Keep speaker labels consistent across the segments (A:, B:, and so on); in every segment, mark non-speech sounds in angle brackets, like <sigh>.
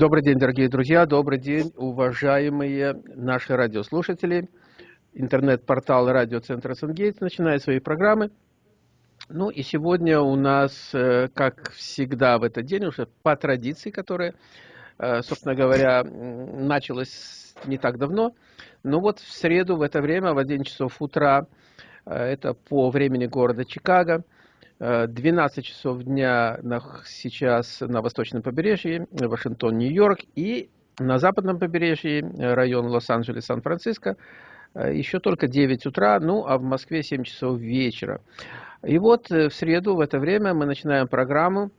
A: Добрый день, дорогие друзья, добрый день, уважаемые наши радиослушатели. Интернет-портал радиоцентра Сангейтс начинает свои программы. Ну и сегодня у нас, э, как всегда в этот день, уже по традиции, которая, э, собственно говоря, началась не так давно, но вот в среду в это время, в 11 часов утра, э, это по времени города Чикаго, 12 часов дня сейчас на восточном побережье, Вашингтон, Нью-Йорк, и на западном побережье, район Лос-Анджелес, Сан-Франциско, еще только 9 утра, ну а в Москве 7 часов вечера. И вот э, в среду в это время мы начинаем программу,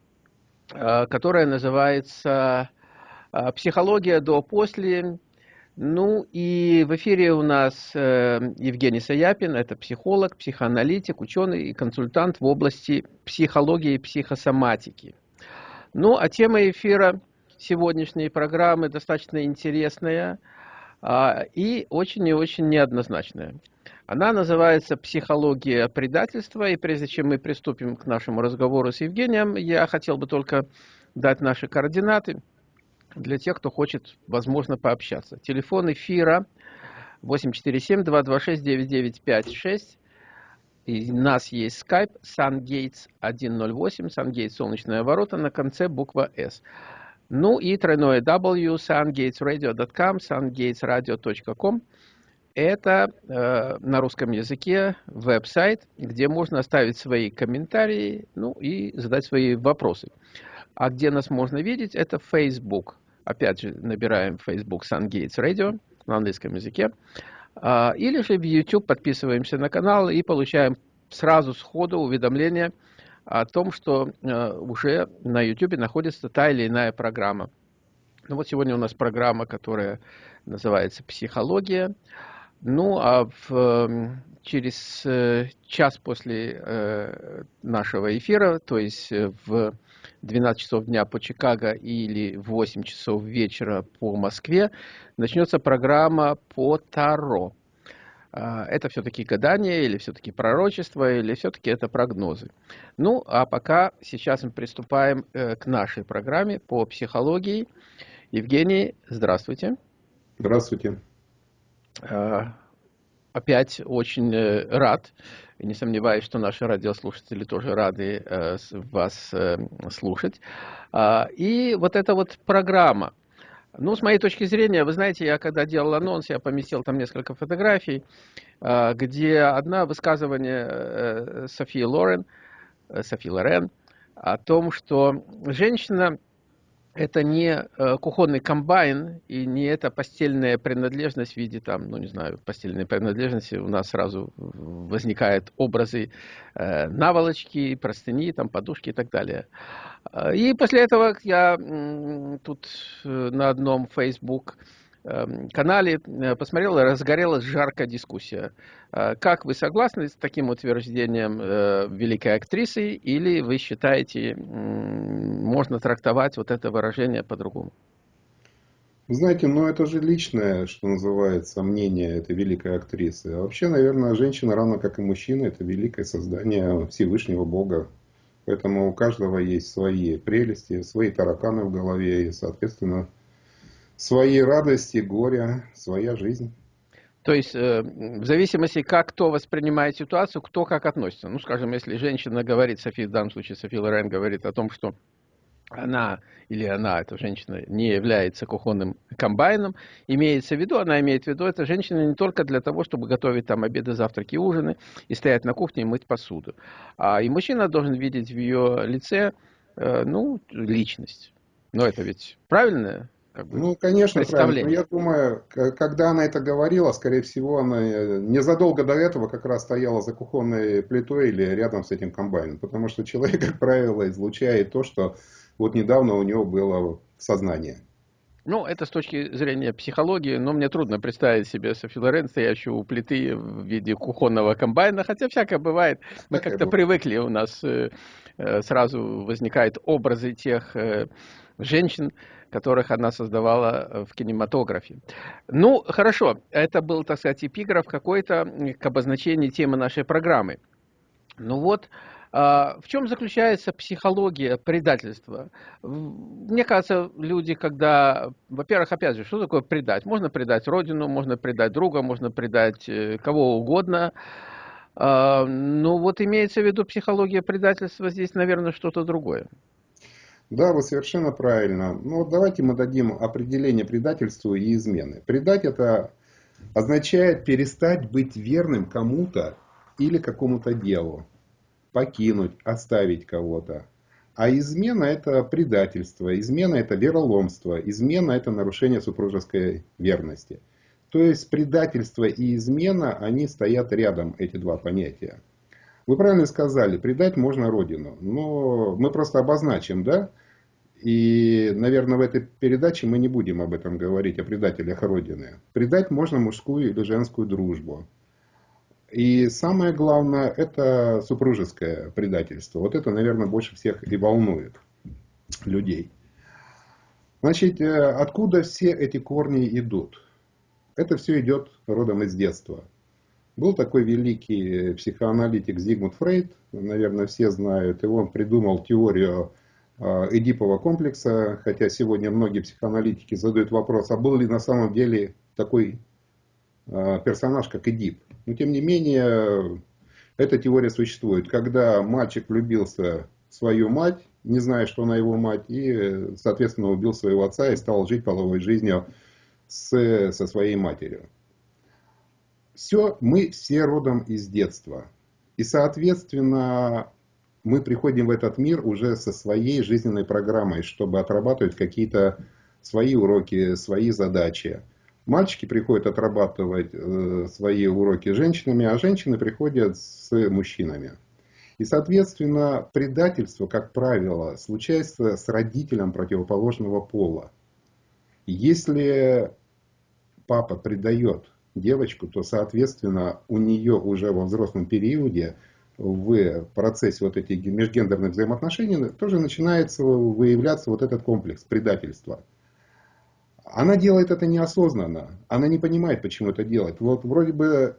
A: э, которая называется э, «Психология до-после». Ну и в эфире у нас Евгений Саяпин, это психолог, психоаналитик, ученый и консультант в области психологии и психосоматики. Ну а тема эфира сегодняшней программы достаточно интересная а, и очень и очень неоднозначная. Она называется «Психология предательства». И прежде чем мы приступим к нашему разговору с Евгением, я хотел бы только дать наши координаты для тех, кто хочет, возможно, пообщаться. Телефон эфира 847-226-9956. И у нас есть Skype SunGates 108, SunGates солнечная ворота, на конце буква S. Ну и тройное W, sungatesradio.com, sungatesradio.com это э, на русском языке веб-сайт, где можно оставить свои комментарии, ну и задать свои вопросы. А где нас можно видеть, это Facebook. Опять же, набираем Facebook Sun Gates Radio на английском языке. А, или же в YouTube подписываемся на канал и получаем сразу сходу уведомление о том, что э, уже на YouTube находится та или иная программа. Ну вот сегодня у нас программа, которая называется «Психология». Ну, а в, эм, через э, час после э, нашего эфира, то есть э, в 12 часов дня по Чикаго или в 8 часов вечера по Москве, начнется программа по Таро. А, это все-таки гадание, или все-таки пророчество, или все-таки это прогнозы. Ну, а пока сейчас мы приступаем к нашей программе по психологии. Евгений, здравствуйте.
B: Здравствуйте.
A: А, опять очень э, рад, и не сомневаюсь, что наши радиослушатели тоже рады э, вас э, слушать. А, и вот эта вот программа, ну, с моей точки зрения, вы знаете, я когда делал анонс, я поместил там несколько фотографий, а, где одна высказывание Софии Лорен, Софии Лорен, о том, что женщина это не э, кухонный комбайн и не эта постельная принадлежность в виде там, ну не знаю, постельной принадлежности. У нас сразу возникают образы э, наволочки, простыни, там подушки и так далее. Э, и после этого я тут на одном Facebook канале э, посмотрел, разгорелась жаркая дискуссия. Э, как вы согласны с таким утверждением э, великой актрисы, или вы считаете, можно трактовать вот это выражение по-другому?
B: Знаете, ну это же личное, что называется, мнение этой великой актрисы. А вообще, наверное, женщина, равно как и мужчина, это великое создание Всевышнего Бога. Поэтому у каждого есть свои прелести, свои тараканы в голове, и, соответственно, свои радости, горя, своя жизнь.
A: То есть, э, в зависимости, как кто воспринимает ситуацию, кто как относится. Ну, скажем, если женщина говорит, София, в данном случае София Лорен говорит о том, что она или она, эта женщина, не является кухонным комбайном, имеется в виду, она имеет в виду, эта женщина не только для того, чтобы готовить там обеды, завтраки, ужины и стоять на кухне и мыть посуду. А и мужчина должен видеть в ее лице, э, ну, личность. Но это ведь правильное
B: как бы, ну, конечно, правильно. я думаю, когда она это говорила, скорее всего, она э, незадолго до этого как раз стояла за кухонной плитой или рядом с этим комбайном. Потому что человек, как правило, излучает то, что вот недавно у него было сознание.
A: Ну, это с точки зрения психологии, но мне трудно представить себе Софи Лорен, стоящую у плиты в виде кухонного комбайна, хотя всякое бывает. Мы как-то привыкли, у нас э, э, сразу возникают образы тех женщин, которых она создавала э, в кинематографе. Ну, хорошо, это был, так сказать, эпиграф какой-то к обозначению темы нашей программы. Ну вот, А, в чем заключается психология предательства? Мне кажется, люди, когда, во-первых, опять же, что такое предать? Можно предать родину, можно предать друга, можно предать э, кого угодно. А, ну вот имеется в виду психология предательства здесь, наверное, что-то другое.
B: Да, вы совершенно правильно. Ну, давайте мы дадим определение предательству и измены. Предать это означает перестать быть верным кому-то или какому-то делу. Покинуть, оставить кого-то. А измена это предательство, измена это вероломство, измена это нарушение супружеской верности. То есть предательство и измена, они стоят рядом, эти два понятия. Вы правильно сказали, предать можно родину. Но мы просто обозначим, да? И, наверное, в этой передаче мы не будем об этом говорить, о предателях Родины. Предать можно мужскую или женскую дружбу. И самое главное, это супружеское предательство. Вот это, наверное, больше всех и волнует людей. Значит, э, откуда все эти корни идут? Это все идет родом из детства. Был такой великий психоаналитик Зигмунд Фрейд, наверное, все знают, и он придумал теорию Э, Эдипова комплекса, хотя сегодня многие психоаналитики задают вопрос, а был ли на самом деле такой э, персонаж, как Эдип. Но тем не менее, эта теория существует. Когда мальчик влюбился в свою мать, не зная, что она его мать, и, соответственно, убил своего отца и стал жить половой жизнью с, со своей матерью. Все, мы все родом из детства. И, соответственно, мы приходим в этот мир уже со своей жизненной программой, чтобы отрабатывать какие-то свои уроки, свои задачи. Мальчики приходят отрабатывать э, свои уроки с женщинами, а женщины приходят с мужчинами. И, соответственно, предательство, как правило, случается с родителем противоположного пола. Если папа предает девочку, то, соответственно, у нее уже во взрослом периоде в процессе вот этих межгендерных взаимоотношений тоже начинается выявляться вот этот комплекс предательства. Она делает это неосознанно, она не понимает, почему это делает. Вот вроде бы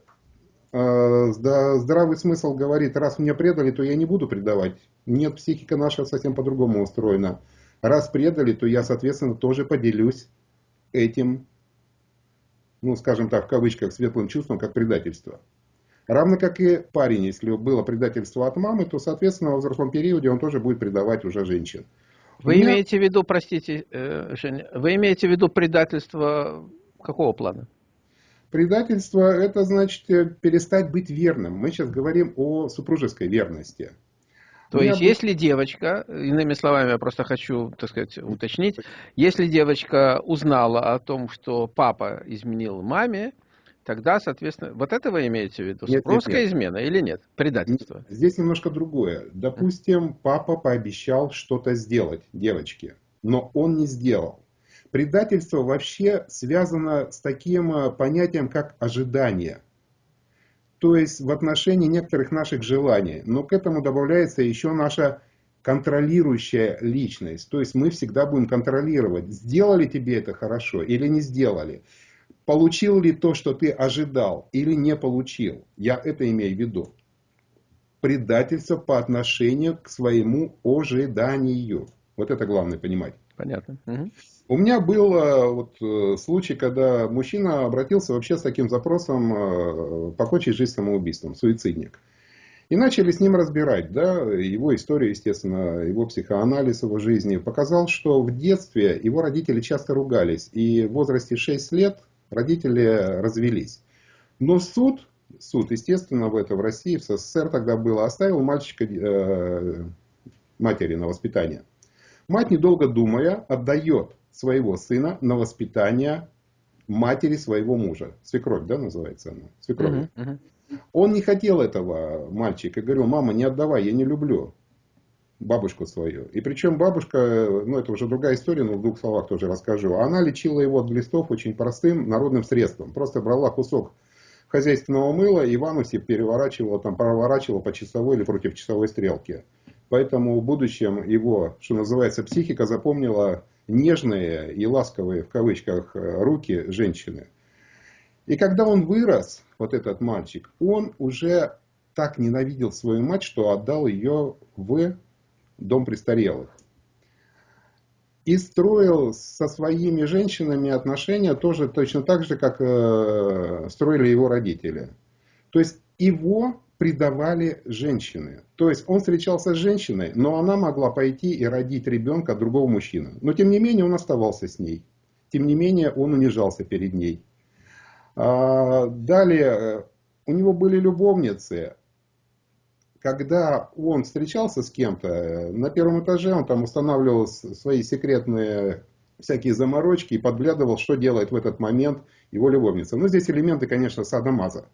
B: э, здравый смысл говорит, раз меня предали, то я не буду предавать. Нет, психика наша совсем по-другому устроена. Раз предали, то я, соответственно, тоже поделюсь этим, ну, скажем так, в кавычках, светлым чувством, как предательство. Равно как и парень, если было предательство от мамы, то, соответственно, во взрослом периоде он тоже будет предавать уже женщин.
A: Вы меня... имеете в виду, простите, э, Женя, вы имеете в виду предательство какого плана?
B: Предательство – это значит э, перестать быть верным. Мы сейчас говорим о супружеской верности.
A: То есть, будет... если девочка, иными словами, я просто хочу, так сказать, уточнить, если девочка узнала о том, что папа изменил маме, Тогда, соответственно, вот это вы имеете в виду? Нет, Русская нет, нет. измена или нет? Предательство?
B: Здесь немножко другое. Допустим, папа пообещал что-то сделать девочке, но он не сделал. Предательство вообще связано с таким э, понятием, как ожидание. То есть в отношении некоторых наших желаний. Но к этому добавляется еще наша контролирующая личность. То есть мы всегда будем контролировать, сделали тебе это хорошо или не сделали получил ли то, что ты ожидал, или не получил. Я это имею в виду. Предательство по отношению к своему ожиданию. Вот это главное понимать.
A: Понятно. Угу.
B: У меня был э, вот, э, случай, когда мужчина обратился вообще с таким запросом э, покончить жизнь самоубийством, суицидник. И начали с ним разбирать, да, его историю, естественно, его психоанализ его жизни. Показал, что в детстве его родители часто ругались. И в возрасте 6 лет родители развелись. Но суд, суд, естественно, в это в России, в СССР тогда было, оставил мальчика э, матери на воспитание. Мать, недолго думая, отдает своего сына на воспитание матери своего мужа. Свекровь, да, называется она? Свекровь. Uh-huh, uh-huh. Он не хотел этого мальчика. Говорил, мама, не отдавай, я не люблю бабушку свою. И причем бабушка, ну это уже другая история, но в двух словах тоже расскажу. Она лечила его от глистов очень простым народным средством. Просто брала кусок хозяйственного мыла и в анусе переворачивала, там, проворачивала по часовой или против часовой стрелки. Поэтому в будущем его, что называется, психика запомнила нежные и ласковые, в кавычках, руки женщины. И когда он вырос, вот этот мальчик, он уже так ненавидел свою мать, что отдал ее в дом престарелых. И строил со своими женщинами отношения тоже точно так же, как э, строили его родители. То есть его предавали женщины. То есть он встречался с женщиной, но она могла пойти и родить ребенка другого мужчины. Но тем не менее он оставался с ней. Тем не менее он унижался перед ней. А, далее, э, у него были любовницы. Когда он встречался с кем-то, э, на первом этаже он там устанавливал свои секретные всякие заморочки и подглядывал, что делает в этот момент его любовница. Но здесь элементы, конечно, садомаза.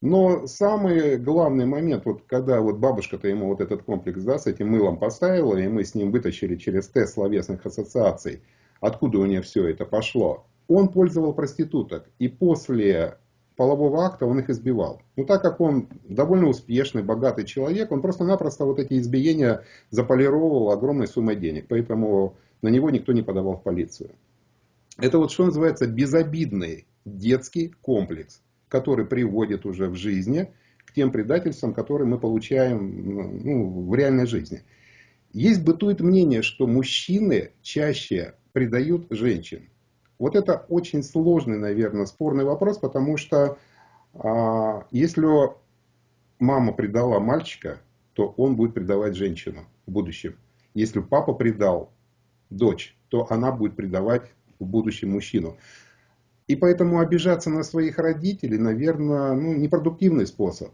B: Но самый главный момент, вот когда вот бабушка-то ему вот этот комплекс да, с этим мылом поставила, и мы с ним вытащили через тест словесных ассоциаций, откуда у нее все это пошло, он пользовал проституток. И после полового акта он их избивал. Но так как он довольно успешный, богатый человек, он просто-напросто вот эти избиения заполировал огромной суммой денег. Поэтому на него никто не подавал в полицию. Это вот что называется безобидный детский комплекс, который приводит уже в жизни к тем предательствам, которые мы получаем ну, в реальной жизни. Есть бытует мнение, что мужчины чаще предают женщин. Вот это очень сложный, наверное, спорный вопрос, потому что а, если мама предала мальчика, то он будет предавать женщину в будущем. Если папа предал дочь, то она будет предавать в будущем мужчину. И поэтому обижаться на своих родителей, наверное, ну, непродуктивный способ.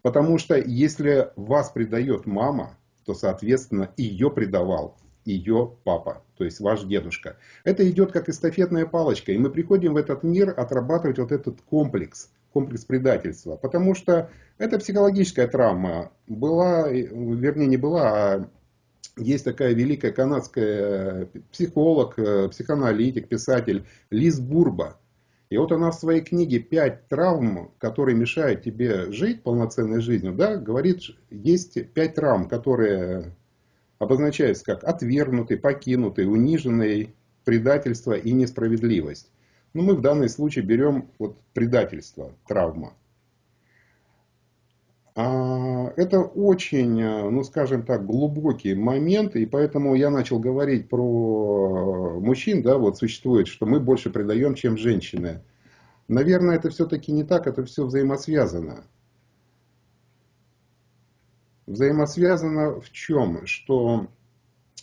B: Потому что если вас предает мама, то, соответственно, ее предавал ее папа, то есть ваш дедушка. Это идет как эстафетная палочка, и мы приходим в этот мир отрабатывать вот этот комплекс, комплекс предательства, потому что это психологическая травма. Была, вернее не была, а есть такая великая канадская психолог, психоаналитик, писатель Лиз Бурба. И вот она в своей книге «Пять травм, которые мешают тебе жить полноценной жизнью», да, говорит, есть пять травм, которые обозначается как отвергнутый, покинутый, униженный, предательство и несправедливость. Но мы в данном случае берем вот предательство, травма. Это очень, ну скажем так, глубокий момент, и поэтому я начал говорить про мужчин, да, вот существует, что мы больше предаем, чем женщины. Наверное, это все-таки не так, это все взаимосвязано взаимосвязано в чем? Что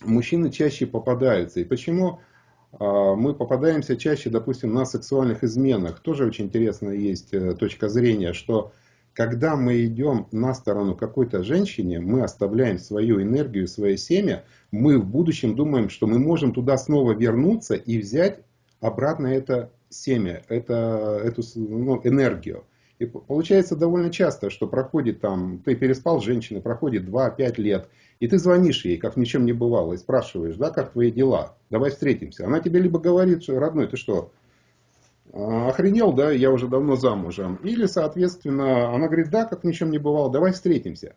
B: мужчины чаще попадаются. И почему а, мы попадаемся чаще, допустим, на сексуальных изменах? Тоже очень интересная есть э, точка зрения, что когда мы идем на сторону какой-то женщине, мы оставляем свою энергию, свое семя, мы в будущем думаем, что мы можем туда снова вернуться и взять обратно это семя, это, эту ну, энергию. И получается довольно часто, что проходит там, ты переспал с женщиной, проходит 2-5 лет, и ты звонишь ей, как ни чем не бывало, и спрашиваешь, да, как твои дела, давай встретимся. Она тебе либо говорит, что, родной, ты что, охренел, да, я уже давно замужем. Или, соответственно, она говорит, да, как ни чем не бывало, давай встретимся.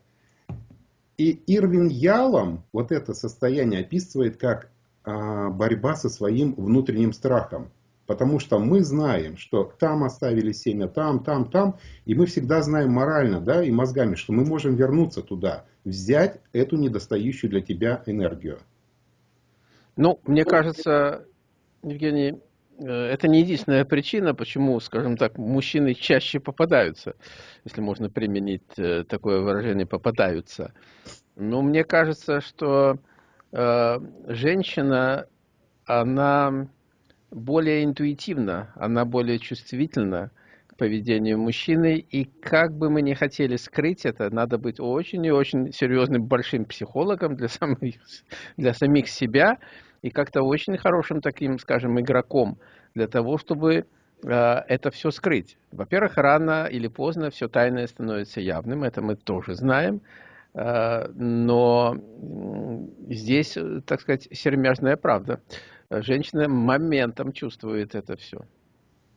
B: И Ирвин Ялом вот это состояние описывает как а, борьба со своим внутренним страхом. Потому что мы знаем, что там оставили семя, там, там, там. И мы всегда знаем морально да, и мозгами, что мы можем вернуться туда, взять эту недостающую для тебя энергию.
A: Ну, мне кажется, Евгений, это не единственная причина, почему, скажем так, мужчины чаще попадаются, если можно применить э, такое выражение, попадаются. Но мне кажется, что э, женщина, она более интуитивна, она более чувствительна к поведению мужчины. И как бы мы ни хотели скрыть это, надо быть очень и очень серьезным большим психологом для самих, для самих себя и как-то очень хорошим таким, скажем, игроком для того, чтобы э, это все скрыть. Во-первых, рано или поздно все тайное становится явным, это мы тоже знаем. Э, но здесь, так сказать, сермяжная правда женщина моментом чувствует это все.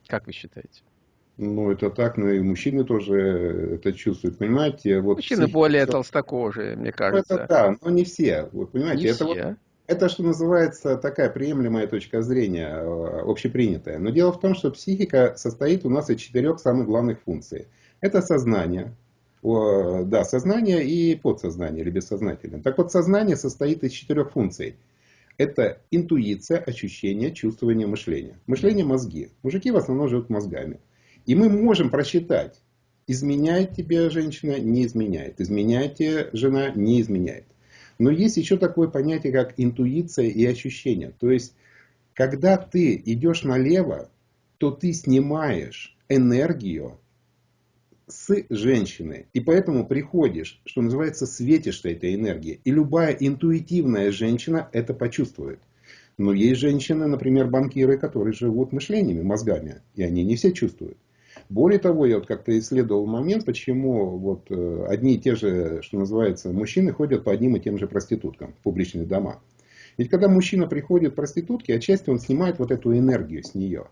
A: Как вы считаете?
B: Ну, это так, но и мужчины тоже это чувствуют, понимаете?
A: Вот мужчины психика... более толстокожие, мне кажется.
B: Это да, но не все, вы понимаете? Не это, все. Вот, это, что называется, такая приемлемая точка зрения, э, общепринятая. Но дело в том, что психика состоит у нас из четырех самых главных функций. Это сознание, да, сознание и подсознание или бессознательное. Так вот, сознание состоит из четырех функций. Это интуиция, ощущение, чувствование, мышление. Мышление – мозги. Мужики в основном живут мозгами. И мы можем просчитать, изменяет тебе женщина, не изменяет. Изменяет тебе жена, не изменяет. Но есть еще такое понятие, как интуиция и ощущение. То есть, когда ты идешь налево, то ты снимаешь энергию с женщины. И поэтому приходишь, что называется, светишься этой энергией. И любая интуитивная женщина это почувствует. Но есть женщины, например, банкиры, которые живут мышлениями, мозгами. И они не все чувствуют. Более того, я вот как-то исследовал момент, почему вот э, одни и те же, что называется, мужчины ходят по одним и тем же проституткам в публичные дома. Ведь когда мужчина приходит к проститутке, отчасти он снимает вот эту энергию с нее.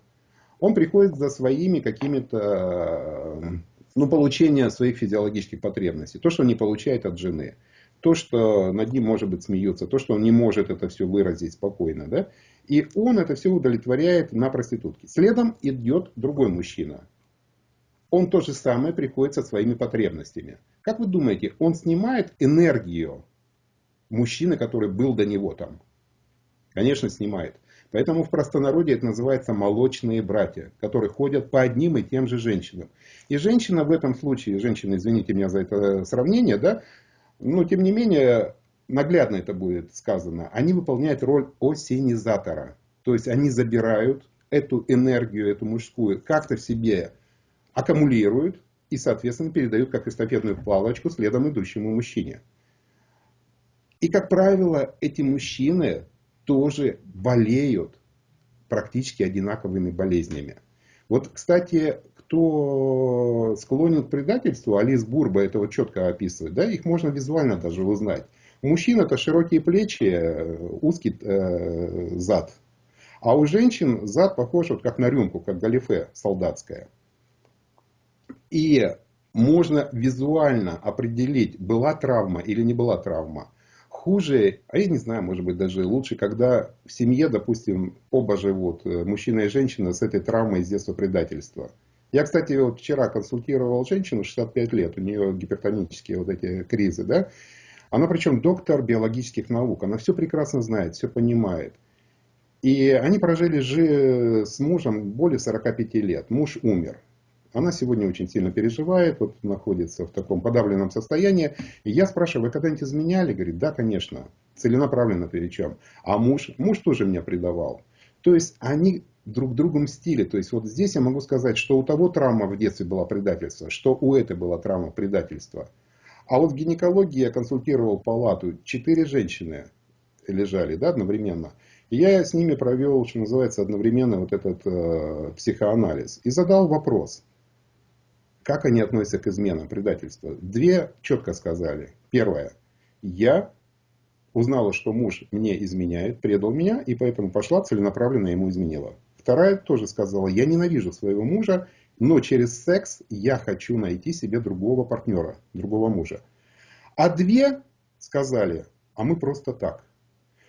B: Он приходит за своими какими-то, ну, получения своих физиологических потребностей. То, что он не получает от жены. То, что над ним, может быть, смеются. То, что он не может это все выразить спокойно. Да? И он это все удовлетворяет на проститутке. Следом идет другой мужчина он то же самое приходит со своими потребностями. Как вы думаете, он снимает энергию мужчины, который был до него там? Конечно, снимает. Поэтому в простонародье это называется молочные братья, которые ходят по одним и тем же женщинам. И женщина в этом случае, женщина, извините меня за это сравнение, да, но тем не менее, наглядно это будет сказано, они выполняют роль осенизатора. То есть они забирают эту энергию, эту мужскую, как-то в себе аккумулируют и, соответственно, передают как эстафетную палочку следом идущему мужчине. И, как правило, эти мужчины тоже болеют практически одинаковыми болезнями. Вот, кстати, кто склонен к предательству, Алис Бурба это вот четко описывает, да, их можно визуально даже узнать. У мужчин это широкие плечи, узкий э, зад. А у женщин зад похож вот как на рюмку, как галифе солдатская. И можно визуально определить, была травма или не была травма. Хуже, а я не знаю, может быть даже лучше, когда в семье, допустим, оба живут, э, мужчина и женщина, с этой травмой из детства предательства. Я, кстати, вот вчера консультировал женщину 65 лет, у нее гипертонические вот эти кризы, да. Она причем доктор биологических наук, она все прекрасно знает, все понимает. И они прожили же с мужем более 45 лет. Муж умер. Она сегодня очень сильно переживает, вот находится в таком подавленном состоянии. И я спрашиваю, вы когда-нибудь изменяли? Говорит, да, конечно, целенаправленно причем. А муж, муж тоже меня предавал. То есть они друг другу мстили. То есть вот здесь я могу сказать, что у того травма в детстве была предательство, что у этой была травма предательства. А вот в гинекологии я консультировал палату, четыре женщины лежали да, одновременно. И я с ними провел, что называется, одновременно вот этот э, психоанализ. И задал вопрос, как они относятся к изменам, предательству? Две четко сказали. Первое. Я узнала, что муж мне изменяет, предал меня, и поэтому пошла целенаправленно ему изменила. Вторая тоже сказала, я ненавижу своего мужа, но через секс я хочу найти себе другого партнера, другого мужа. А две сказали, а мы просто так.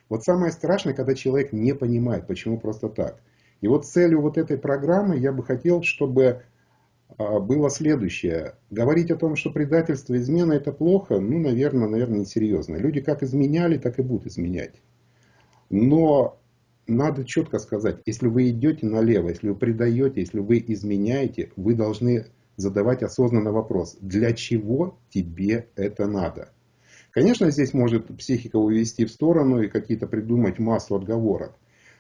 B: Вот самое страшное, когда человек не понимает, почему просто так. И вот целью вот этой программы я бы хотел, чтобы было следующее. Говорить о том, что предательство, измена это плохо, ну, наверное, наверное, несерьезно. Люди как изменяли, так и будут изменять. Но надо четко сказать, если вы идете налево, если вы предаете, если вы изменяете, вы должны задавать осознанный вопрос, для чего тебе это надо? Конечно, здесь может психика увести в сторону и какие-то придумать массу отговорок.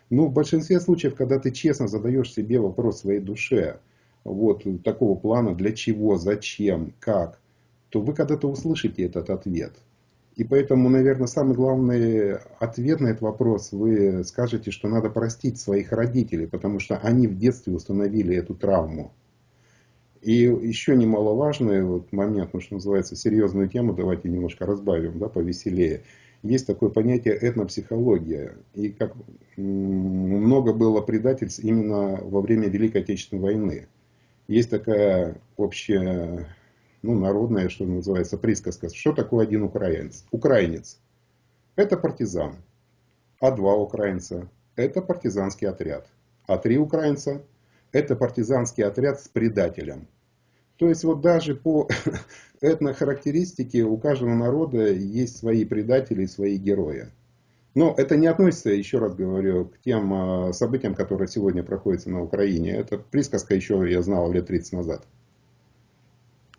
B: Но в большинстве случаев, когда ты честно задаешь себе вопрос своей душе, вот такого плана, для чего, зачем, как, то вы когда-то услышите этот ответ. И поэтому, наверное, самый главный ответ на этот вопрос, вы скажете, что надо простить своих родителей, потому что они в детстве установили эту травму. И еще немаловажный вот момент, ну, что называется, серьезную тему, давайте немножко разбавим, да, повеселее. Есть такое понятие этнопсихология. И как много было предательств именно во время Великой Отечественной войны. Есть такая общая, ну, народная, что называется, присказка. Что такое один украинец? Украинец – это партизан. А два украинца – это партизанский отряд. А три украинца – это партизанский отряд с предателем. То есть вот даже по <laughs> этнохарактеристике у каждого народа есть свои предатели и свои герои. Но это не относится, еще раз говорю, к тем а, событиям, которые сегодня проходят на Украине. Это присказка еще я знал лет 30 назад.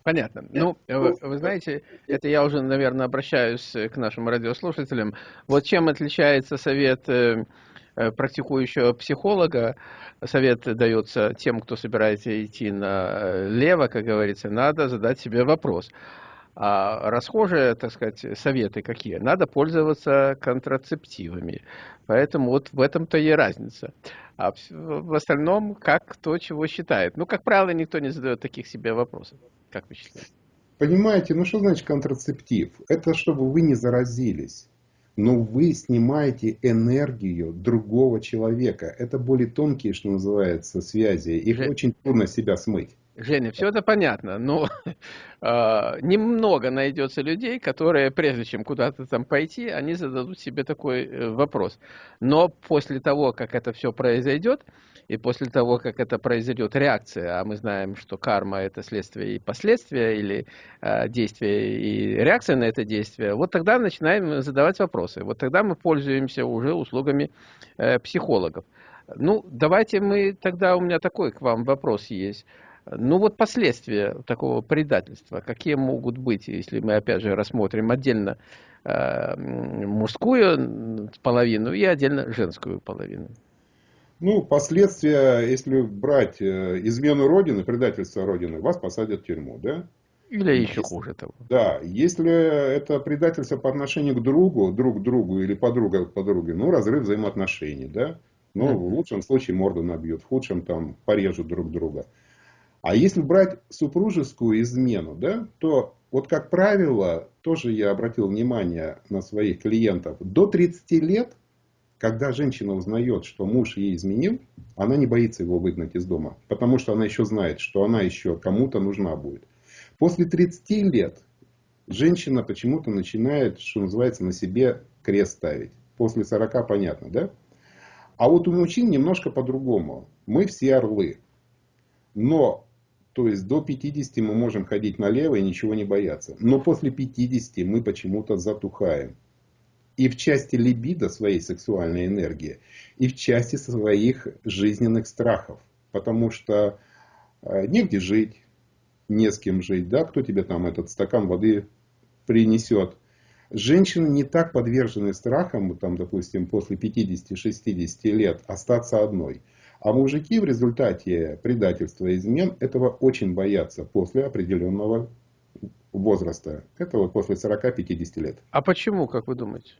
A: Понятно. Ну, вы, вы знаете, это я уже, наверное, обращаюсь к нашим радиослушателям. Вот чем отличается совет э, э, практикующего психолога, совет дается тем, кто собирается идти налево, как говорится, надо задать себе вопрос. А расхожие, так сказать, советы какие? Надо пользоваться контрацептивами. Поэтому вот в этом-то и разница. А в остальном, как кто чего считает. Ну, как правило, никто не задает таких себе вопросов. Как вы считаете?
B: Понимаете, ну что значит контрацептив? Это чтобы вы не заразились. Но вы снимаете энергию другого человека. Это более тонкие, что называется, связи. Их Же... очень трудно себя смыть.
A: Женя, все это понятно, но э, <laughs> немного найдется людей, которые, прежде чем куда-то там пойти, они зададут себе такой э, вопрос. Но после того, как это все произойдет, и после того, как это произойдет реакция, а мы знаем, что карма это следствие и последствия, или э, действие и реакция на это действие, вот тогда начинаем задавать вопросы. Вот тогда мы пользуемся уже услугами э, психологов. Ну, давайте мы, тогда у меня такой к вам вопрос есть. Ну вот последствия такого предательства, какие могут быть, если мы опять же рассмотрим отдельно э, мужскую половину и отдельно женскую половину?
B: Ну, последствия, если брать э, измену Родины, предательство Родины, вас посадят в тюрьму, да?
A: Или еще если, хуже того.
B: Да, если это предательство по отношению к другу, друг к другу или подруга к подруге, ну, разрыв взаимоотношений, да? Ну, mm-hmm. в лучшем случае морду набьют, в худшем там порежут друг друга. А если брать супружескую измену, да, то вот как правило, тоже я обратил внимание на своих клиентов, до 30 лет, когда женщина узнает, что муж ей изменил, она не боится его выгнать из дома, потому что она еще знает, что она еще кому-то нужна будет. После 30 лет женщина почему-то начинает, что называется, на себе крест ставить. После 40 понятно, да? А вот у мужчин немножко по-другому. Мы все орлы. Но то есть до 50 мы можем ходить налево и ничего не бояться. Но после 50 мы почему-то затухаем. И в части либидо своей сексуальной энергии, и в части своих жизненных страхов. Потому что э, негде жить, не с кем жить, да, кто тебе там этот стакан воды принесет. Женщины не так подвержены страхам, там, допустим, после 50-60 лет остаться одной. А мужики в результате предательства и измен этого очень боятся после определенного возраста. Это вот после 40-50 лет.
A: А почему, как вы думаете?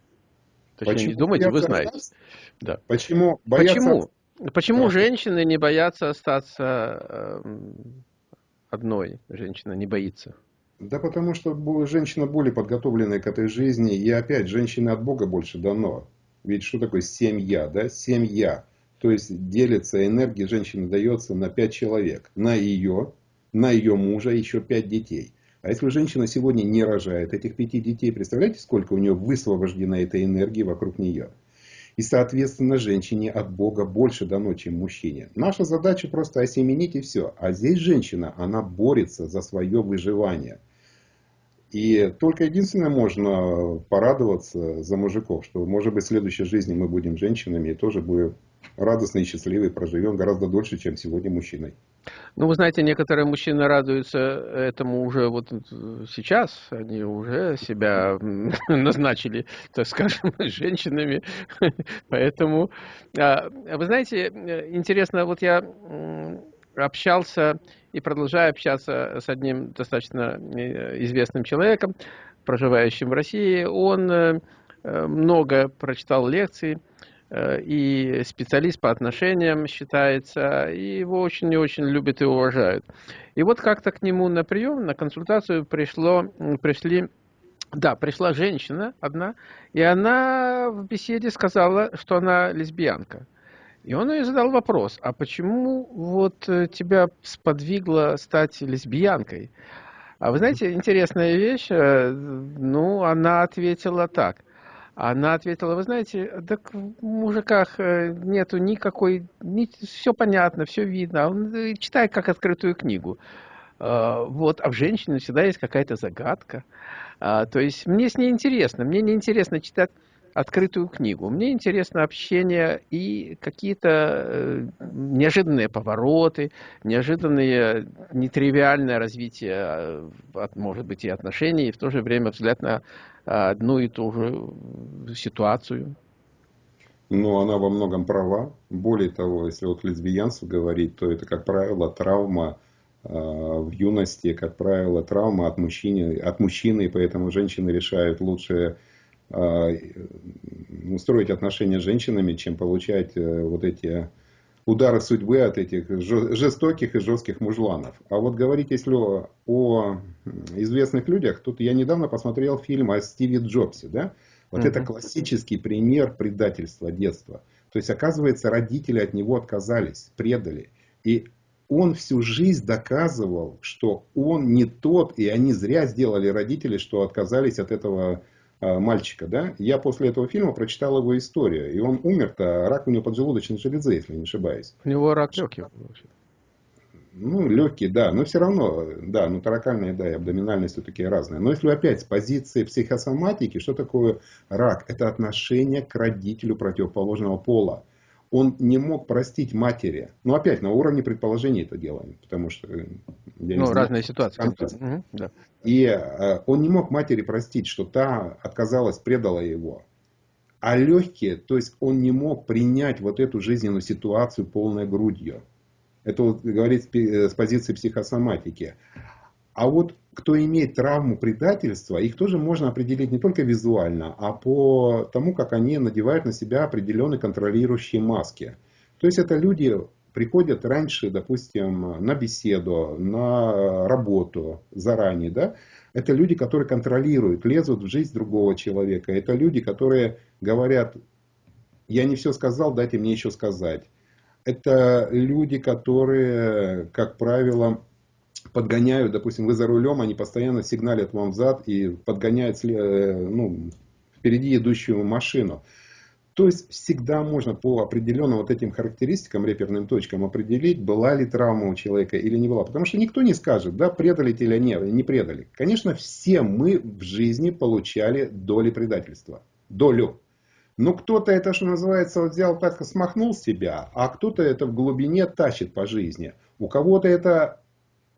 A: Точнее, почему не думаете, вы знаете.
B: Да. Почему боятся...
A: Почему, почему да. женщины не боятся остаться э, одной? Женщина не боится.
B: Да потому что женщина более подготовленная к этой жизни. И опять, женщине от Бога больше дано. Ведь что такое семья? Да? Семья. То есть делится энергия женщины дается на 5 человек. На ее, на ее мужа еще 5 детей. А если женщина сегодня не рожает этих пяти детей, представляете, сколько у нее высвобождено этой энергии вокруг нее? И, соответственно, женщине от Бога больше дано, чем мужчине. Наша задача просто осеменить и все. А здесь женщина, она борется за свое выживание. И только единственное можно порадоваться за мужиков, что может быть в следующей жизни мы будем женщинами и тоже будем радостные и счастливые, проживем гораздо дольше, чем сегодня мужчиной.
A: Ну, вы знаете, некоторые мужчины радуются этому уже вот сейчас. Они уже себя <laughs> назначили, так скажем, <laughs> женщинами. <laughs> Поэтому, а, вы знаете, интересно, вот я общался и продолжаю общаться с одним достаточно э, известным человеком, проживающим в России. Он э, много прочитал лекций, и специалист по отношениям считается, и его очень и очень любят и уважают. И вот как-то к нему на прием, на консультацию пришло, пришли, да, пришла женщина одна, и она в беседе сказала, что она лесбиянка. И он ей задал вопрос, а почему вот э, тебя сподвигло стать лесбиянкой? А вы знаете, интересная вещь, э, ну, она ответила так. Она ответила, вы знаете, так в мужиках э, нету никакой, ни, все понятно, все видно. Он э, читает как открытую книгу. А, вот, а в женщине всегда есть какая-то загадка. А, то есть мне с ней интересно. Мне не интересно читать открытую книгу. Мне интересно общение и какие-то э, неожиданные повороты, неожиданные, нетривиальное развитие, э, может быть, и отношений, и в то же время взгляд на одну и ту же ситуацию.
B: Но она во многом права. Более того, если вот лесбиянство говорить, то это, как правило, травма э, в юности, как правило, травма от мужчины, от мужчины, и поэтому женщины решают лучше а, устроить отношения с женщинами, чем получать э, вот эти удары судьбы от этих жестоких и жестких мужланов. А вот говорить, если о известных людях, тут я недавно посмотрел фильм о Стиве Джобсе, да? Вот uh-huh. это классический пример предательства детства. То есть, оказывается, родители от него отказались, предали. И он всю жизнь доказывал, что он не тот, и они зря сделали родители, что отказались от этого мальчика, да, я после этого фильма прочитал его историю, и он умер-то, рак у него поджелудочной железы, если не ошибаюсь.
A: У него рак легких
B: Ну, легкий, да, но все равно, да, ну, таракальные, да, и абдоминальные все-таки разные. Но если опять с позиции психосоматики, что такое рак? Это отношение к родителю противоположного пола он не мог простить матери. Ну, опять, на уровне предположений это делаем, потому что...
A: Я ну, знаю, разные ситуации.
B: Угу, да. И э, он не мог матери простить, что та отказалась, предала его. А легкие, то есть он не мог принять вот эту жизненную ситуацию полной грудью. Это вот говорит с позиции психосоматики. А вот кто имеет травму предательства, их тоже можно определить не только визуально, а по тому, как они надевают на себя определенные контролирующие маски. То есть это люди приходят раньше, допустим, на беседу, на работу заранее, да, это люди, которые контролируют, лезут в жизнь другого человека. Это люди, которые говорят, я не все сказал, дайте мне еще сказать. Это люди, которые, как правило, подгоняют, допустим, вы за рулем, они постоянно сигналят вам взад и подгоняют э, ну, впереди идущую машину. То есть всегда можно по определенным вот этим характеристикам, реперным точкам определить, была ли травма у человека или не была. Потому что никто не скажет, да, предали или не, не предали. Конечно, все мы в жизни получали доли предательства. Долю. Но кто-то это, что называется, вот взял так смахнул себя, а кто-то это в глубине тащит по жизни. У кого-то это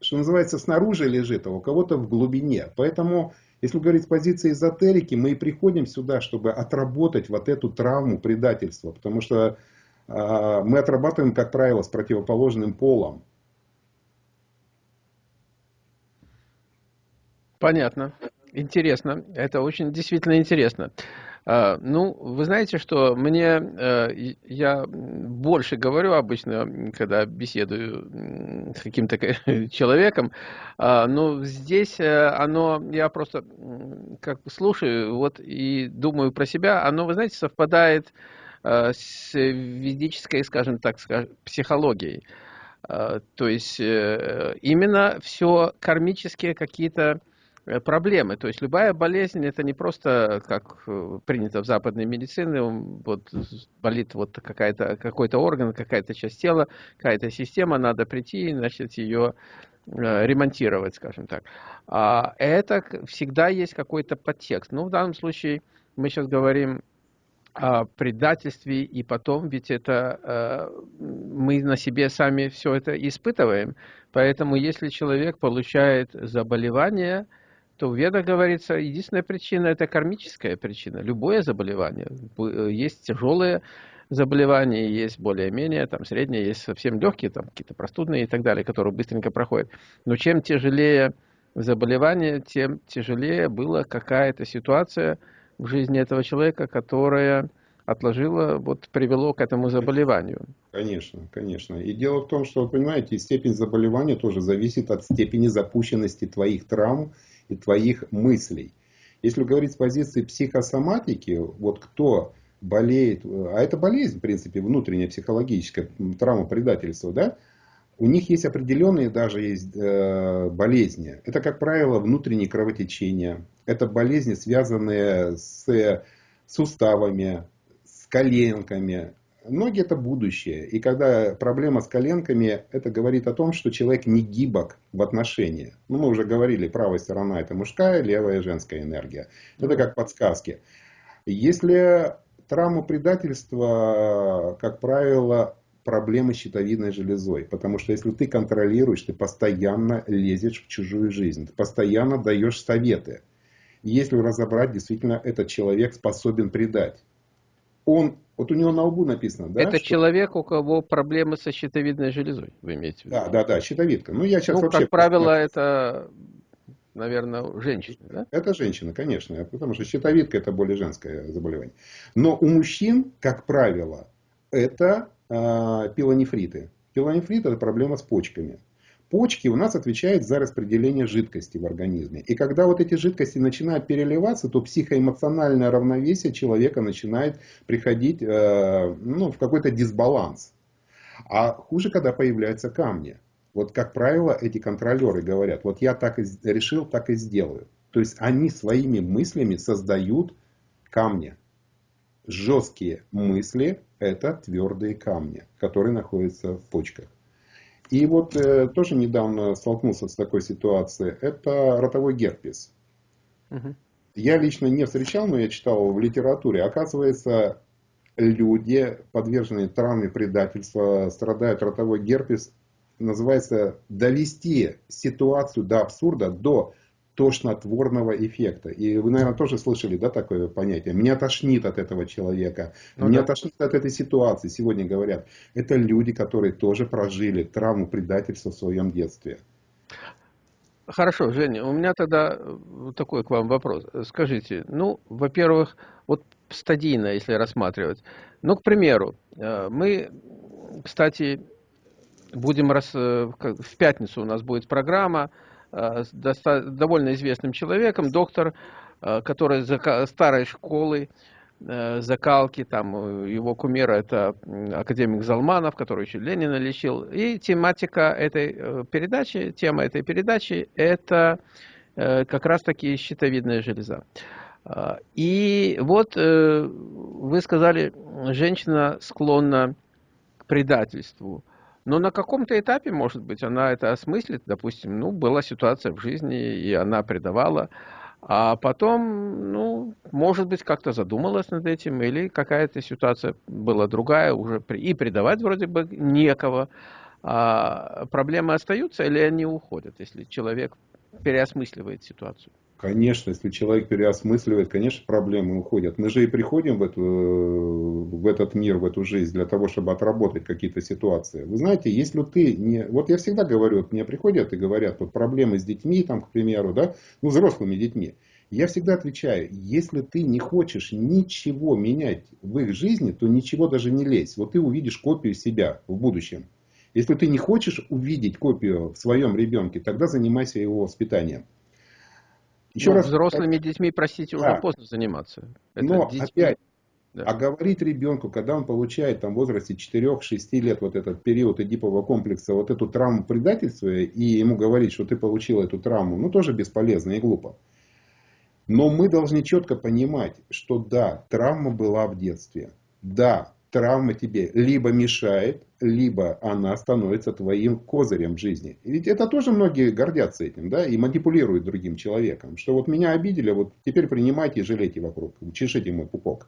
B: что называется, снаружи лежит, а у кого-то в глубине. Поэтому, если говорить с позиции эзотерики, мы и приходим сюда, чтобы отработать вот эту травму предательства. Потому что э, мы отрабатываем, как правило, с противоположным полом.
A: Понятно. Интересно. Это очень действительно интересно. А, ну, вы знаете, что мне, э, я больше говорю обычно, когда беседую с каким-то <laughs> человеком, а, но здесь э, оно, я просто как бы слушаю вот и думаю про себя, оно, вы знаете, совпадает э, с ведической, скажем так, психологией. А, то есть именно все кармические какие-то проблемы. То есть любая болезнь это не просто, как э, принято в западной медицине, вот болит вот какая-то, какой-то орган, какая-то часть тела, какая-то система, надо прийти и начать ее э, ремонтировать, скажем так. А это всегда есть какой-то подтекст. Ну, в данном случае мы сейчас говорим о предательстве, и потом, ведь это мы на себе сами все это испытываем. Поэтому, если человек получает заболевание, то в ведах говорится, единственная причина – это кармическая причина. Любое заболевание. Есть тяжелые заболевания, есть более-менее, там средние, есть совсем легкие, там какие-то простудные и так далее, которые быстренько проходят. Но чем тяжелее заболевание, тем тяжелее была какая-то ситуация в жизни этого человека, которая отложила, вот привело к этому заболеванию.
B: Конечно, конечно. И дело в том, что, вы понимаете, степень заболевания тоже зависит от степени запущенности твоих травм и твоих мыслей. Если говорить с позиции психосоматики, вот кто болеет, а это болезнь, в принципе, внутренняя психологическая, травма предательства, да, у них есть определенные даже есть э, болезни. Это, как правило, внутренние кровотечения. Это болезни, связанные с суставами, с коленками, ноги это будущее. И когда проблема с коленками, это говорит о том, что человек не гибок в отношении. Ну, мы уже говорили, правая сторона это мужская, левая женская энергия. Это как подсказки. Если травма предательства, как правило, проблемы с щитовидной железой. Потому что если ты контролируешь, ты постоянно лезешь в чужую жизнь. Ты постоянно даешь советы. И если разобрать, действительно, этот человек способен предать. Он, вот у него на лбу написано, да?
A: Это что... человек, у кого проблемы со щитовидной железой, вы имеете в виду?
B: Да, да, да, щитовидка. Ну, я сейчас
A: ну,
B: вообще...
A: как правило, это, наверное, женщина, да?
B: Это женщина, конечно, потому что щитовидка это более женское заболевание. Но у мужчин, как правило, это э, пилонефриты. Пилонефрит это проблема с почками. Почки у нас отвечают за распределение жидкости в организме. И когда вот эти жидкости начинают переливаться, то психоэмоциональное равновесие человека начинает приходить э, ну, в какой-то дисбаланс. А хуже, когда появляются камни. Вот, как правило, эти контролеры говорят, вот я так и решил, так и сделаю. То есть они своими мыслями создают камни. Жесткие мысли – это твердые камни, которые находятся в почках. И вот э, тоже недавно столкнулся с такой ситуацией. Это ротовой герпес. Угу. Я лично не встречал, но я читал в литературе. Оказывается, люди, подверженные травме предательства, страдают ротовой герпес. Называется довести ситуацию до абсурда, до тошнотворного эффекта. И вы, наверное, тоже слышали да, такое понятие. Меня тошнит от этого человека. Ну, Меня да. тошнит от этой ситуации. Сегодня говорят. Это люди, которые тоже прожили травму предательства в своем детстве.
A: Хорошо, Женя, у меня тогда э, такой к вам вопрос. Скажите, ну, во-первых, вот стадийно, если рассматривать. Ну, к примеру, э, мы, кстати, будем раз, э, в пятницу у нас будет программа довольно известным человеком, доктор, э, который старой школы, э, закалки, там его кумира это академик Залманов, который еще Ленина лечил. И тематика этой передачи, тема этой передачи это как раз таки щитовидная железа. И вот вы сказали, женщина склонна к предательству. Но на каком-то этапе, может быть, она это осмыслит. Допустим, ну, была ситуация в жизни, и она предавала. А потом, ну, может быть, как-то задумалась над этим, или какая-то ситуация была другая, уже и предавать вроде бы некого. А проблемы остаются или они уходят, если человек переосмысливает ситуацию?
B: Конечно, если человек переосмысливает, конечно, проблемы уходят. Мы же и приходим в, эту, в этот мир, в эту жизнь для того, чтобы отработать какие-то ситуации. Вы знаете, если ты не... Вот я всегда говорю, вот мне приходят и говорят, вот проблемы с детьми, там, к примеру, да, ну, взрослыми детьми. Я всегда отвечаю, если ты не хочешь ничего менять в их жизни, то ничего даже не лезь. Вот ты увидишь копию себя в будущем. Если ты не хочешь увидеть копию в своем ребенке, тогда занимайся его воспитанием.
A: Еще ну, раз, взрослыми так... детьми, простите, да. уже поздно заниматься.
B: Это Но детьми... опять, да. а говорить ребенку, когда он получает там, в возрасте 4-6 лет вот этот период эдипового комплекса, вот эту травму предательства, и ему говорить, что ты получил эту травму, ну тоже бесполезно и глупо. Но мы должны четко понимать, что да, травма была в детстве. Да, травма тебе либо мешает, либо она становится твоим козырем в жизни. Ведь это тоже многие гордятся этим, да, и манипулируют другим человеком. Что вот меня обидели, вот теперь принимайте и жалейте вокруг, чешите мой пупок.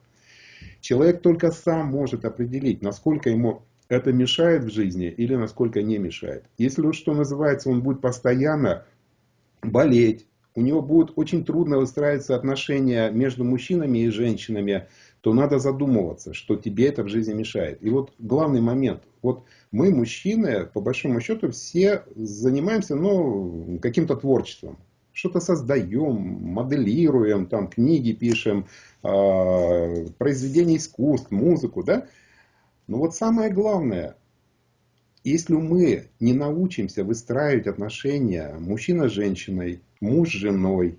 B: Человек только сам может определить, насколько ему это мешает в жизни или насколько не мешает. Если, что называется, он будет постоянно болеть, у него будет очень трудно выстраиваться отношения между мужчинами и женщинами, то надо задумываться, что тебе это в жизни мешает. И вот главный момент. Вот мы, мужчины, по большому счету, все занимаемся ну, каким-то творчеством. Что-то создаем, моделируем, там, книги пишем, э, произведения искусств, музыку. Да? Но вот самое главное, если мы не научимся выстраивать отношения мужчина с женщиной, муж с женой,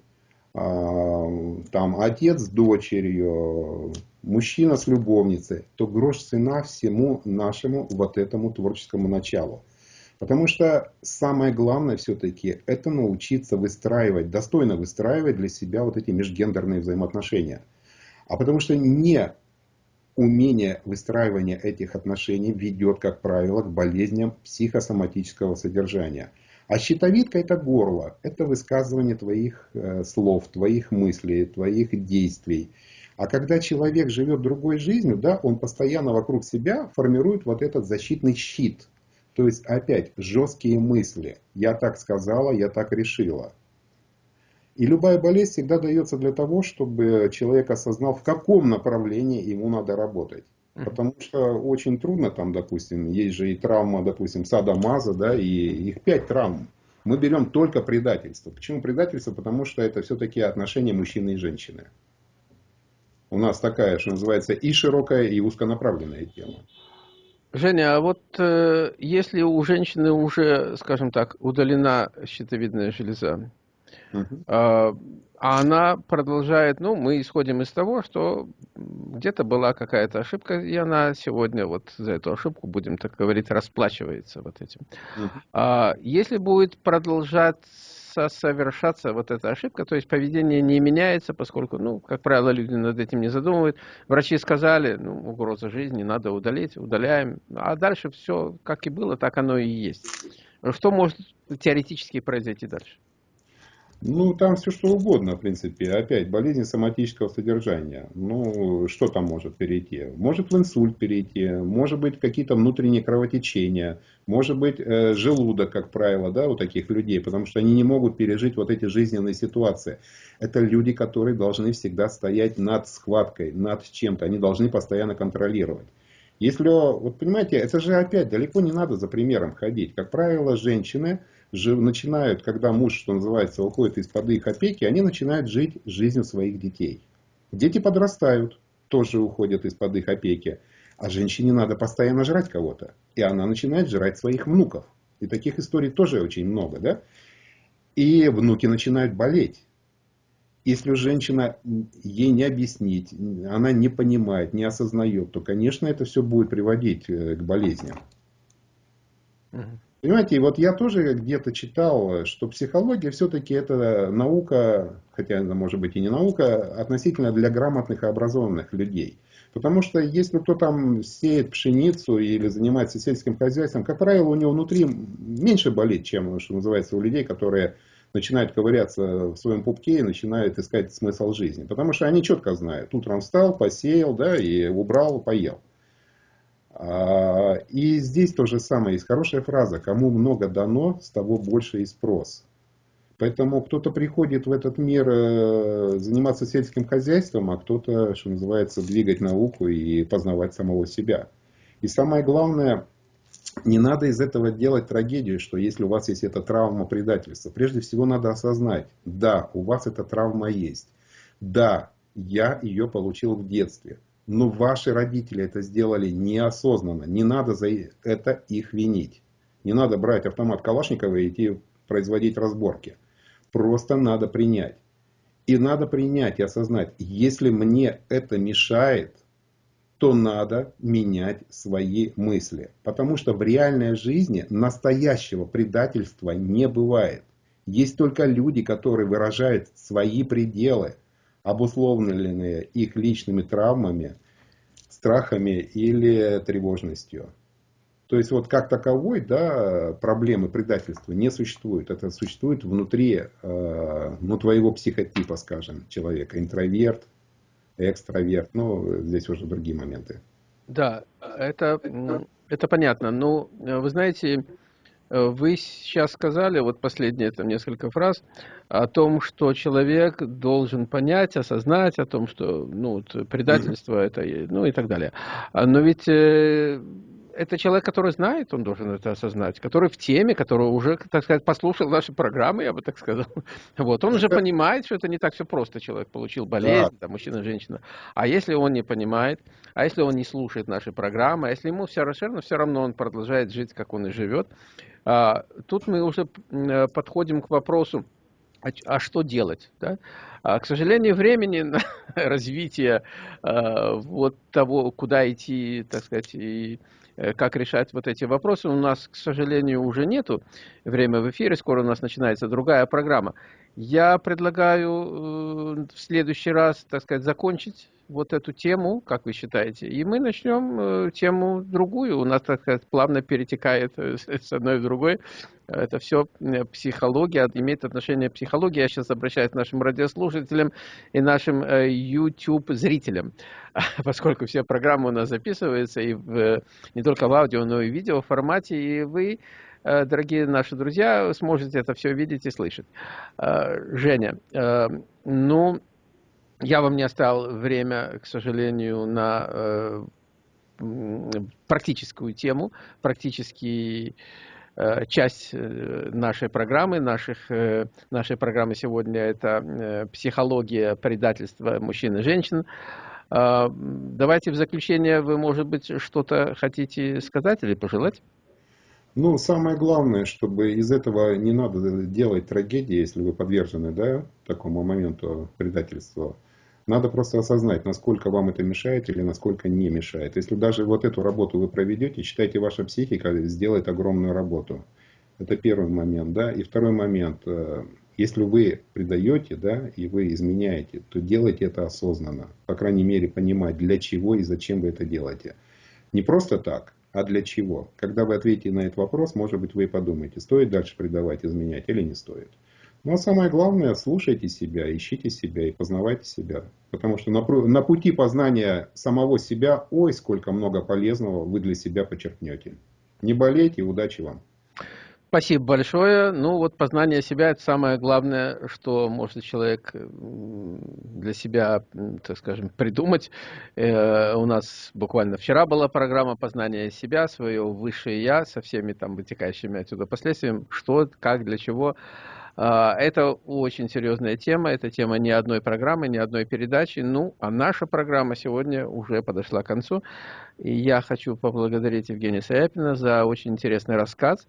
B: а, там, отец с дочерью, мужчина с любовницей, то грош цена всему нашему вот этому творческому началу. Потому что самое главное все-таки это научиться выстраивать, достойно выстраивать для себя вот эти межгендерные взаимоотношения. А потому что не умение выстраивания этих отношений ведет, как правило, к болезням психосоматического содержания. А щитовидка это горло, это высказывание твоих э, слов, твоих мыслей, твоих действий. А когда человек живет другой жизнью, да, он постоянно вокруг себя формирует вот этот защитный щит. То есть опять жесткие мысли. Я так сказала, я так решила. И любая болезнь всегда дается для того, чтобы человек осознал, в каком направлении ему надо работать. Потому что очень трудно там, допустим, есть же и травма, допустим, садомаза, да, и их пять травм. Мы берем только предательство. Почему предательство? Потому что это все-таки отношения мужчины и женщины. У нас такая, что называется, и широкая, и узконаправленная тема.
A: Женя, а вот э, если у женщины уже, скажем так, удалена щитовидная железа, а, а она продолжает, ну, мы исходим из того, что где-то была какая-то ошибка, и она сегодня вот за эту ошибку, будем так говорить, расплачивается вот этим. Uh А если будет продолжаться совершаться вот эта ошибка, то есть поведение не меняется, поскольку, ну, как правило, люди над этим не задумывают. Врачи сказали, ну, угроза жизни, надо удалить, удаляем. А дальше все, как и было, так оно и есть. Что может теоретически произойти дальше?
B: Ну, там все что угодно, в принципе. Опять, болезнь соматического содержания. Ну, что там может перейти? Может в инсульт перейти, может быть какие-то внутренние кровотечения, может быть э, желудок, как правило, да, у таких людей, потому что они не могут пережить вот эти жизненные ситуации. Это люди, которые должны всегда стоять над схваткой, над чем-то. Они должны постоянно контролировать. Если, вот понимаете, это же опять далеко не надо за примером ходить. Как правило, женщины начинают, когда муж, что называется, уходит из-под их опеки, они начинают жить жизнью своих детей. Дети подрастают, тоже уходят из-под их опеки. А женщине надо постоянно жрать кого-то. И она начинает жрать своих внуков. И таких историй тоже очень много. Да? И внуки начинают болеть. Если женщина ей не объяснить, она не понимает, не осознает, то, конечно, это все будет приводить э, к болезням. Понимаете, вот я тоже где-то читал, что психология все-таки это наука, хотя она может быть и не наука, относительно для грамотных и образованных людей. Потому что если кто там сеет пшеницу или занимается сельским хозяйством, как правило, у него внутри меньше болит, чем, что называется, у людей, которые начинают ковыряться в своем пупке и начинают искать смысл жизни. Потому что они четко знают, утром встал, посеял, да, и убрал, поел. А, и здесь то же самое. Есть хорошая фраза. Кому много дано, с того больше и спрос. Поэтому кто-то приходит в этот мир э, заниматься сельским хозяйством, а кто-то, что называется, двигать науку и познавать самого себя. И самое главное, не надо из этого делать трагедию, что если у вас есть эта травма предательства. Прежде всего надо осознать, да, у вас эта травма есть. Да, я ее получил в детстве. Но ваши родители это сделали неосознанно. Не надо за это их винить. Не надо брать автомат Калашникова и идти производить разборки. Просто надо принять. И надо принять и осознать, если мне это мешает, то надо менять свои мысли. Потому что в реальной жизни настоящего предательства не бывает. Есть только люди, которые выражают свои пределы, обусловленные их личными травмами, страхами или тревожностью. То есть вот как таковой да, проблемы предательства не существует. Это существует внутри э, ну, твоего психотипа, скажем, человека. Интроверт, экстраверт. Ну, здесь уже другие моменты.
A: Да, это, это понятно. Но ну, вы знаете, вы сейчас сказали, вот последние там несколько фраз, о том, что человек должен понять, осознать, о том, что ну, предательство это, ну и так далее. А, но ведь э, это человек, который знает, он должен это осознать, который в теме, который уже, так сказать, послушал наши программы, я бы так сказал. <laughs> Вот, он уже понимает, что это не так все просто. Человек получил болезнь, да. там, мужчина, женщина. А если он не понимает, а если он не слушает наши программы, а если ему все равно, все равно он продолжает жить, как он и живет, а, тут мы уже э, подходим к вопросу, а, а что делать? Да? А, к сожалению, времени на <laughs> развитие а, вот того, куда идти, так сказать, и как решать вот эти вопросы, у нас, к сожалению, уже нету. Время в эфире, скоро у нас начинается другая программа. Я предлагаю в следующий раз, так сказать, закончить вот эту тему, как вы считаете, и мы начнем тему другую. У нас, так сказать, плавно перетекает с одной в другой. Это все психология, имеет отношение к психологии. Я сейчас обращаюсь к нашим радиослушателям и нашим YouTube-зрителям, <laughs> поскольку все программы у нас записываются и в, не только в аудио, но и в видео формате, и вы Э, дорогие наши друзья, сможете это все видеть и слышать. Э, Женя, э, ну, я вам не оставил время, к сожалению, на практическую тему, практический часть нашей программы, наших, нашей программы сегодня это психология предательства мужчин и женщин. Давайте в заключение вы, может быть, что-то хотите сказать или пожелать?
B: Ну, самое главное, чтобы из этого не надо делать трагедии, если вы подвержены да, такому моменту предательства. Надо просто осознать, насколько вам это мешает или насколько не мешает. Если даже вот эту работу вы проведете, считайте, ваша психика сделает огромную работу. Это первый момент. Да? И второй момент. Э, если вы предаете да, и вы изменяете, то делайте это осознанно. По крайней мере, понимать, для чего и зачем вы это делаете. Не просто так, а для чего? Когда вы ответите на этот вопрос, может быть, вы и подумаете, стоит дальше предавать, изменять или не стоит. Но самое главное, слушайте себя, ищите себя и познавайте себя. Потому что на, на пути познания самого себя, ой, сколько много полезного вы для себя почерпнете. Не болейте, удачи вам.
A: Спасибо большое. Ну вот познание себя это самое главное, что может человек для себя, так скажем, придумать. Э, у нас буквально вчера была программа познания себя, свое высшее я со всеми там вытекающими отсюда последствиями, что, как, для чего. А, это очень серьезная тема, это тема ни одной программы, ни одной передачи. Ну, а наша программа сегодня уже подошла к концу. И я хочу поблагодарить Евгения Саяпина за очень интересный рассказ.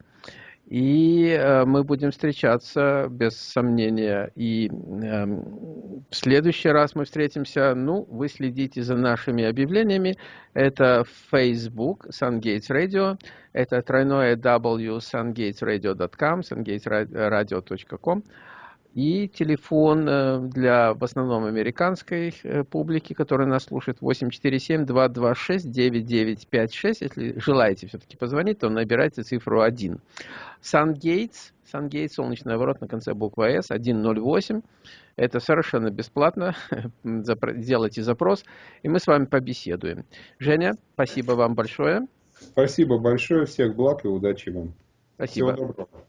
A: И э, мы будем встречаться, без сомнения. И э, в следующий раз мы встретимся. Ну, вы следите за нашими объявлениями. Это Facebook, SunGates Radio. Это тройное W, sungatesradio.com, sungatesradio.com и телефон э, для в основном американской э, публики, которая нас слушает, 847-226-9956. Если желаете все-таки позвонить, то набирайте цифру 1. SunGates, SunGates, солнечный ворот на конце буквы S, 108. Это совершенно бесплатно. <laughs> Сделайте запрос, и мы с вами побеседуем. Женя, спасибо вам большое.
B: Спасибо большое. Всех благ и удачи вам.
A: Спасибо.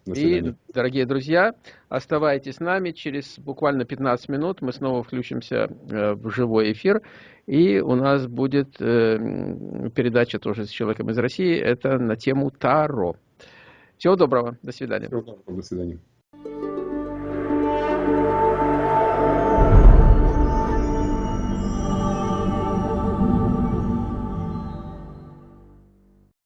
A: И, дорогие друзья, оставайтесь с нами. Через буквально 15 минут мы снова включимся э, в живой эфир. И у нас будет э, передача тоже с человеком из России. Это на тему Таро. Всего доброго. До свидания. Всего доброго. До свидания.